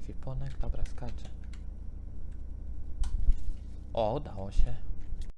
ekwipunek, dobra, skaczę. O, udało się.